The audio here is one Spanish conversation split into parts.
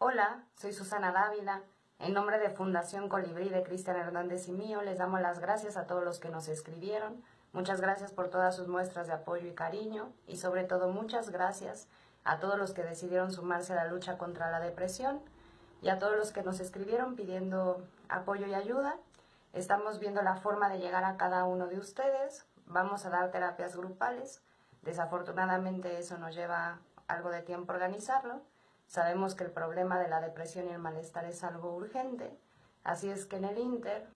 Hola, soy Susana Dávila. En nombre de Fundación Colibrí de Cristian Hernández y mío, les damos las gracias a todos los que nos escribieron. Muchas gracias por todas sus muestras de apoyo y cariño y sobre todo muchas gracias a todos los que decidieron sumarse a la lucha contra la depresión y a todos los que nos escribieron pidiendo apoyo y ayuda. Estamos viendo la forma de llegar a cada uno de ustedes. Vamos a dar terapias grupales. Desafortunadamente eso nos lleva algo de tiempo organizarlo. Sabemos que el problema de la depresión y el malestar es algo urgente, así es que en el Inter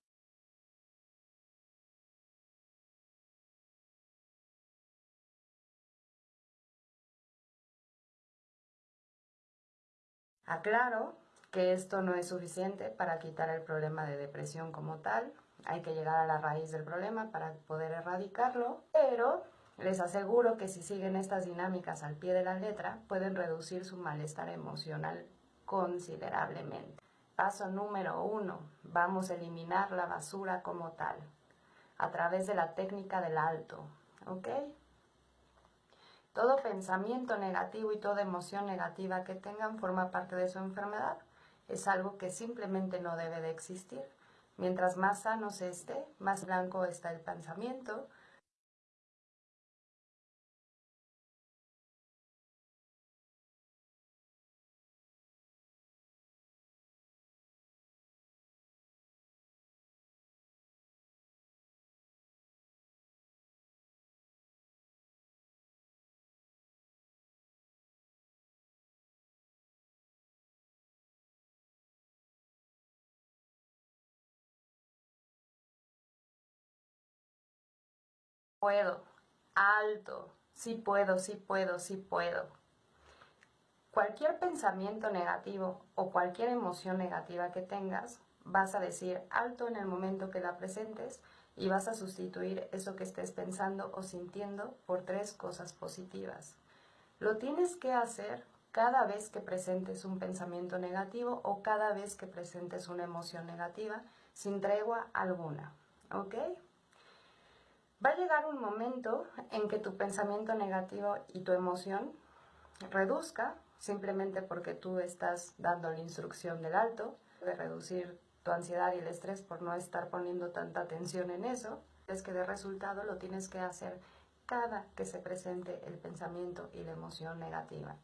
Aclaro que esto no es suficiente para quitar el problema de depresión como tal, hay que llegar a la raíz del problema para poder erradicarlo, pero les aseguro que si siguen estas dinámicas al pie de la letra, pueden reducir su malestar emocional considerablemente. Paso número uno, vamos a eliminar la basura como tal, a través de la técnica del alto, ¿ok? Todo pensamiento negativo y toda emoción negativa que tengan forma parte de su enfermedad. Es algo que simplemente no debe de existir. Mientras más sano se esté, más blanco está el pensamiento, puedo, alto, sí puedo, sí puedo, sí puedo. Cualquier pensamiento negativo o cualquier emoción negativa que tengas, vas a decir alto en el momento que la presentes y vas a sustituir eso que estés pensando o sintiendo por tres cosas positivas. Lo tienes que hacer cada vez que presentes un pensamiento negativo o cada vez que presentes una emoción negativa sin tregua alguna. ¿Ok? Va a llegar un momento en que tu pensamiento negativo y tu emoción reduzca, simplemente porque tú estás dando la instrucción del alto, de reducir tu ansiedad y el estrés por no estar poniendo tanta atención en eso. Es que de resultado lo tienes que hacer cada que se presente el pensamiento y la emoción negativa.